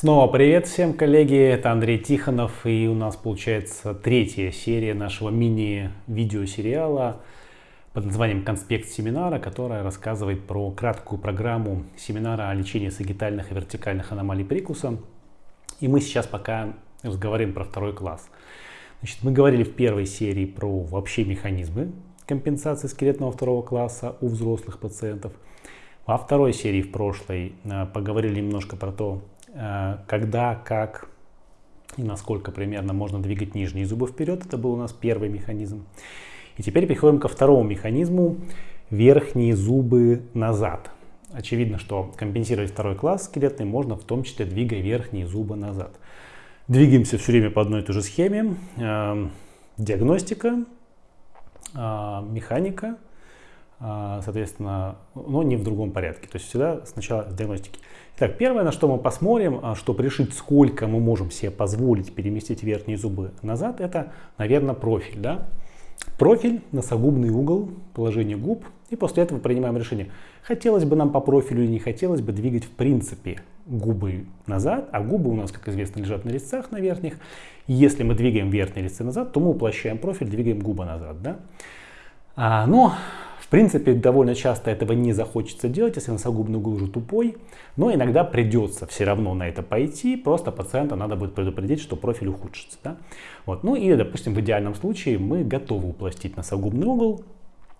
Снова привет всем, коллеги! Это Андрей Тихонов, и у нас получается третья серия нашего мини-видеосериала под названием «Конспект семинара», которая рассказывает про краткую программу семинара о лечении сагитальных и вертикальных аномалий прикуса. И мы сейчас пока разговариваем про второй класс. Значит, мы говорили в первой серии про вообще механизмы компенсации скелетного второго класса у взрослых пациентов. Во второй серии, в прошлой, э, поговорили немножко про то, когда, как и насколько примерно можно двигать нижние зубы вперед. Это был у нас первый механизм. И теперь переходим ко второму механизму. Верхние зубы назад. Очевидно, что компенсировать второй класс скелетный можно в том числе двигая верхние зубы назад. Двигаемся все время по одной и той же схеме. Э, диагностика, э, механика, соответственно, но не в другом порядке. То есть всегда сначала с диагностики. Так, первое, на что мы посмотрим, а, чтобы решить, сколько мы можем себе позволить переместить верхние зубы назад, это, наверное, профиль. Да? Профиль, носогубный угол, положение губ, и после этого принимаем решение. Хотелось бы нам по профилю или не хотелось бы двигать в принципе губы назад, а губы у нас, как известно, лежат на резцах на верхних. Если мы двигаем верхние резцы назад, то мы уплощаем профиль, двигаем губы назад. Да? А, но в принципе, довольно часто этого не захочется делать, если носогубный угол уже тупой, но иногда придется все равно на это пойти, просто пациента надо будет предупредить, что профиль ухудшится. Да? Вот. Ну и, допустим, в идеальном случае мы готовы упластить носогубный угол,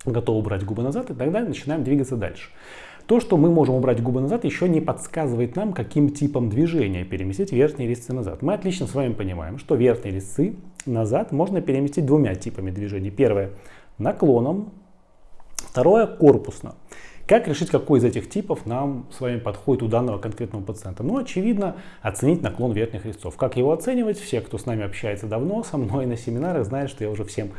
готовы убрать губы назад, и тогда начинаем двигаться дальше. То, что мы можем убрать губы назад, еще не подсказывает нам, каким типом движения переместить верхние резцы назад. Мы отлично с вами понимаем, что верхние резцы назад можно переместить двумя типами движений. Первое – наклоном, Второе – корпусно. Как решить, какой из этих типов нам с вами подходит у данного конкретного пациента? Ну, очевидно, оценить наклон верхних резцов. Как его оценивать? Все, кто с нами общается давно, со мной на семинарах, знают, что я уже всем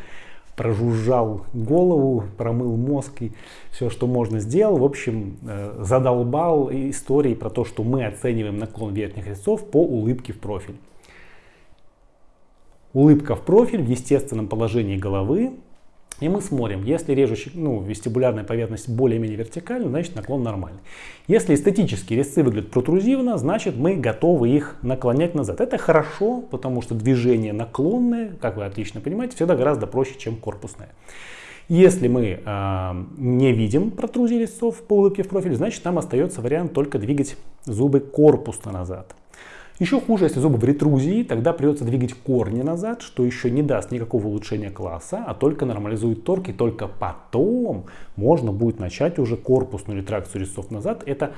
прожужжал голову, промыл мозг и все, что можно сделал. В общем, э, задолбал истории про то, что мы оцениваем наклон верхних резцов по улыбке в профиль. Улыбка в профиль в естественном положении головы и мы смотрим, если режущий, ну, вестибулярная поверхность более-менее вертикальна, значит наклон нормальный. Если эстетические резцы выглядят протрузивно, значит мы готовы их наклонять назад. Это хорошо, потому что движение наклонное, как вы отлично понимаете, всегда гораздо проще, чем корпусное. Если мы э, не видим протрузии резцов по улыбке в профиль, значит нам остается вариант только двигать зубы корпусно назад. Еще хуже, если зубы в ретрузии, тогда придется двигать корни назад, что еще не даст никакого улучшения класса, а только нормализует торг, и только потом можно будет начать уже корпусную ретракцию резцов назад. Это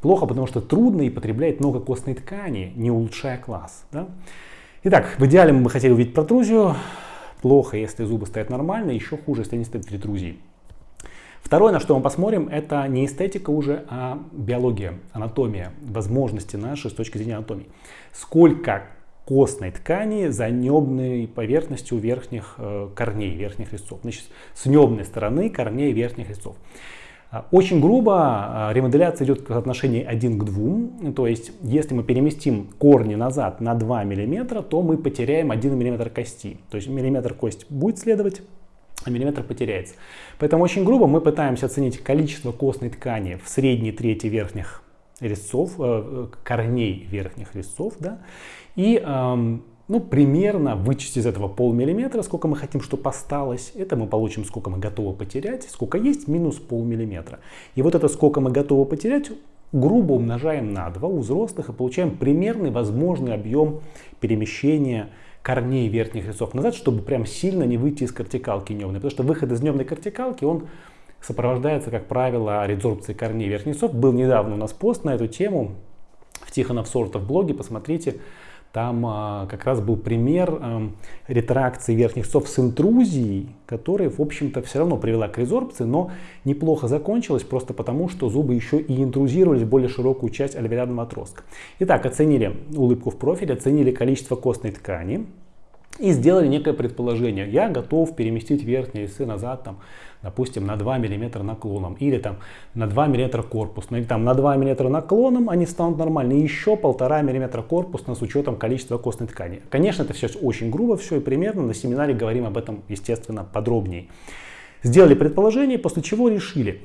плохо, потому что трудно и потребляет много костной ткани, не улучшая класс. Да? Итак, в идеале мы бы хотели увидеть протрузию. Плохо, если зубы стоят нормально, еще хуже, если они стоят в ретрузии. Второе, на что мы посмотрим, это не эстетика уже, а биология, анатомия, возможности наши с точки зрения анатомии. Сколько костной ткани за небной поверхностью верхних э, корней, верхних резцов. Значит, с небной стороны корней верхних резцов. А, очень грубо а, ремоделяция идет в соотношении 1 к 2. То есть, если мы переместим корни назад на 2 мм, то мы потеряем 1 мм кости. То есть миллиметр кость будет следовать, миллиметр потеряется. Поэтому очень грубо мы пытаемся оценить количество костной ткани в средней трети верхних резцов, э, корней верхних резцов, да, и эм, ну, примерно вычесть из этого полмиллиметра, сколько мы хотим, чтобы осталось. Это мы получим, сколько мы готовы потерять, сколько есть, минус полмиллиметра. И вот это сколько мы готовы потерять, грубо умножаем на 2 у взрослых и получаем примерный возможный объем перемещения корней верхних резцов назад, чтобы прям сильно не выйти из кортикалки небной. Потому что выход из небной кортикалки, он сопровождается, как правило, резорбцией корней верхних резцов. Был недавно у нас пост на эту тему в Тихонов Сортов блоге, посмотрите. Там а, как раз был пример а, ретракции верхних резцов с интрузией, которая, в общем-то, все равно привела к резорбции, но неплохо закончилась просто потому, что зубы еще и интрузировались в более широкую часть альвеолярного отростка. Итак, оценили улыбку в профиле, оценили количество костной ткани, и сделали некое предположение. Я готов переместить верхние весы назад, там, допустим, на 2 мм наклоном, или там на 2 мм корпусно, или там на 2 мм наклоном они станут нормальны, и еще 1,5 мм корпусно с учетом количества костной ткани. Конечно, это все очень грубо, все и примерно, на семинаре говорим об этом, естественно, подробнее. Сделали предположение, после чего решили,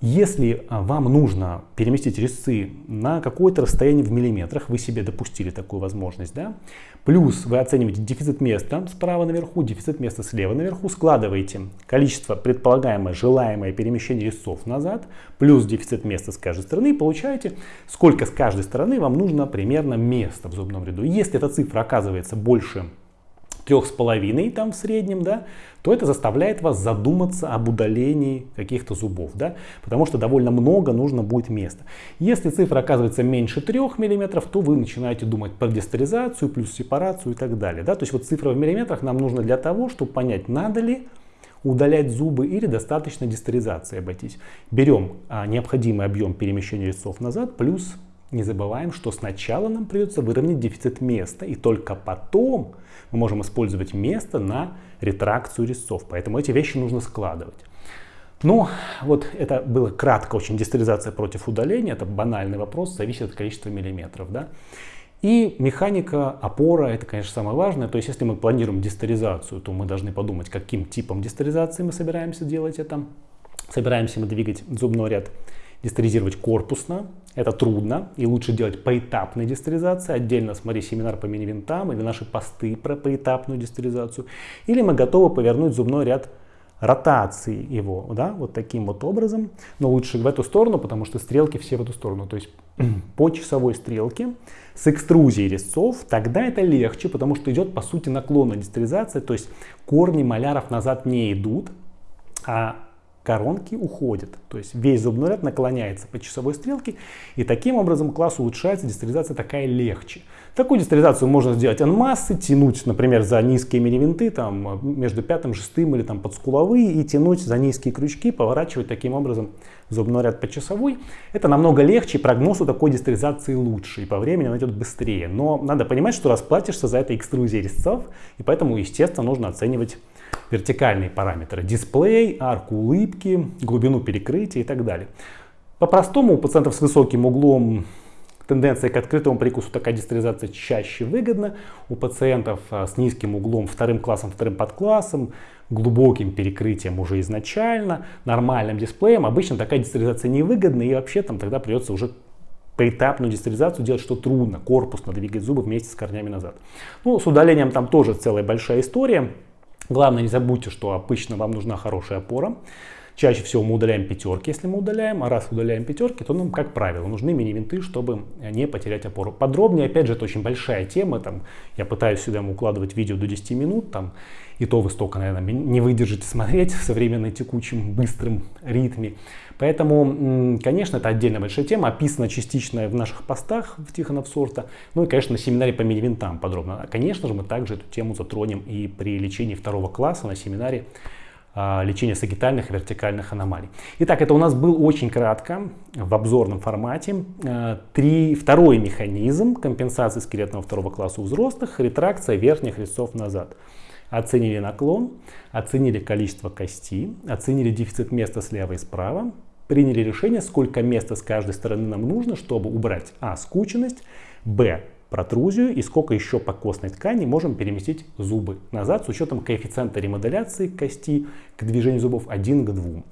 если а, вам нужно переместить резцы на какое-то расстояние в миллиметрах, вы себе допустили такую возможность, да? Плюс вы оцениваете дефицит места справа наверху, дефицит места слева наверху, складываете количество предполагаемое, желаемое перемещение резцов назад, плюс дефицит места с каждой стороны, и получаете, сколько с каждой стороны вам нужно примерно места в зубном ряду. Если эта цифра оказывается больше трех с половиной там в среднем, да, то это заставляет вас задуматься об удалении каких-то зубов, да, потому что довольно много нужно будет места. Если цифра оказывается меньше 3 мм, то вы начинаете думать про дистеризацию, плюс сепарацию и так далее. Да? То есть вот цифра в миллиметрах нам нужна для того, чтобы понять, надо ли удалять зубы или достаточно дистеризации обойтись. Берем а, необходимый объем перемещения резцов назад, плюс не забываем, что сначала нам придется выровнять дефицит места, и только потом мы можем использовать место на ретракцию резцов. Поэтому эти вещи нужно складывать. Ну, вот это было кратко очень дистеризация против удаления. Это банальный вопрос, зависит от количества миллиметров. Да? И механика опора, это, конечно, самое важное. То есть, если мы планируем дистеризацию, то мы должны подумать, каким типом дистеризации мы собираемся делать это. Собираемся мы двигать зубной ряд дистеризировать корпусно. Это трудно и лучше делать поэтапной дистеризации. Отдельно смотри семинар по мини-винтам или наши посты про поэтапную дистеризацию. Или мы готовы повернуть зубной ряд ротации его, да, вот таким вот образом. Но лучше в эту сторону, потому что стрелки все в эту сторону. То есть по часовой стрелке с экструзией резцов, тогда это легче, потому что идет по сути наклонная дистеризация, то есть корни маляров назад не идут, а коронки уходят. То есть весь зубной ряд наклоняется по часовой стрелке, и таким образом класс улучшается, дистеризация такая легче. Такую дистеризацию можно сделать анмассы, тянуть, например, за низкие мини-винты, там, между пятым, шестым или там под скуловые, и тянуть за низкие крючки, поворачивать таким образом зубной ряд по часовой. Это намного легче, прогноз у такой дистеризации лучше, и по времени она идет быстрее. Но надо понимать, что расплатишься за это экструзией резцов, и поэтому, естественно, нужно оценивать вертикальные параметры. Дисплей, арку улыбки, глубину перекрытия и так далее. По-простому у пациентов с высоким углом тенденция к открытому прикусу такая дистеризация чаще выгодна. У пациентов а, с низким углом вторым классом, вторым подклассом, глубоким перекрытием уже изначально, нормальным дисплеем, обычно такая дистеризация невыгодна и вообще там тогда придется уже поэтапную дистеризацию делать, что трудно, корпусно двигать зубы вместе с корнями назад. Ну, с удалением там тоже целая большая история. Главное, не забудьте, что обычно вам нужна хорошая опора. Чаще всего мы удаляем пятерки, если мы удаляем, а раз удаляем пятерки, то нам, как правило, нужны мини-винты, чтобы не потерять опору. Подробнее, опять же, это очень большая тема, там, я пытаюсь сюда укладывать видео до 10 минут, там, и то вы столько, наверное, не выдержите смотреть в современной текучем быстром ритме. Поэтому, конечно, это отдельная большая тема, описана частично в наших постах в Тихонов сорта, ну и, конечно, на семинаре по мини-винтам подробно. Конечно же, мы также эту тему затронем и при лечении второго класса на семинаре а, лечения сагитальных и вертикальных аномалий. Итак, это у нас был очень кратко в обзорном формате. А, три, второй механизм компенсации скелетного второго класса у взрослых – ретракция верхних резцов назад. Оценили наклон, оценили количество кости, оценили дефицит места слева и справа, приняли решение, сколько места с каждой стороны нам нужно, чтобы убрать а. скученность, б протрузию и сколько еще по костной ткани можем переместить зубы назад с учетом коэффициента ремоделяции кости к движению зубов 1 к 2.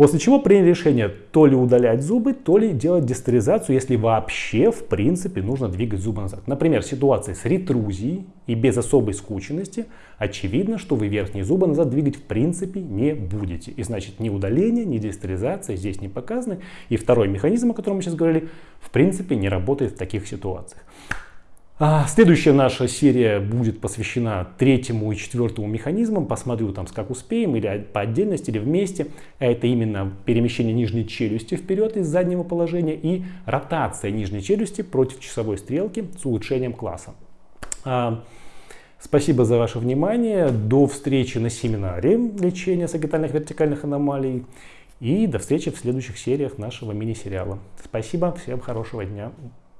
После чего приняли решение то ли удалять зубы, то ли делать дистеризацию, если вообще в принципе нужно двигать зубы назад. Например, в ситуации с ретрузией и без особой скученности очевидно, что вы верхние зубы назад двигать в принципе не будете. И значит ни удаление, ни дистеризация здесь не показаны. И второй механизм, о котором мы сейчас говорили, в принципе не работает в таких ситуациях. А, следующая наша серия будет посвящена третьему и четвертому механизмам. Посмотрю там, как успеем, или по отдельности, или вместе. Это именно перемещение нижней челюсти вперед из заднего положения и ротация нижней челюсти против часовой стрелки с улучшением класса. А, спасибо за ваше внимание. До встречи на семинаре лечения сагитальных вертикальных аномалий. И до встречи в следующих сериях нашего мини-сериала. Спасибо, всем хорошего дня.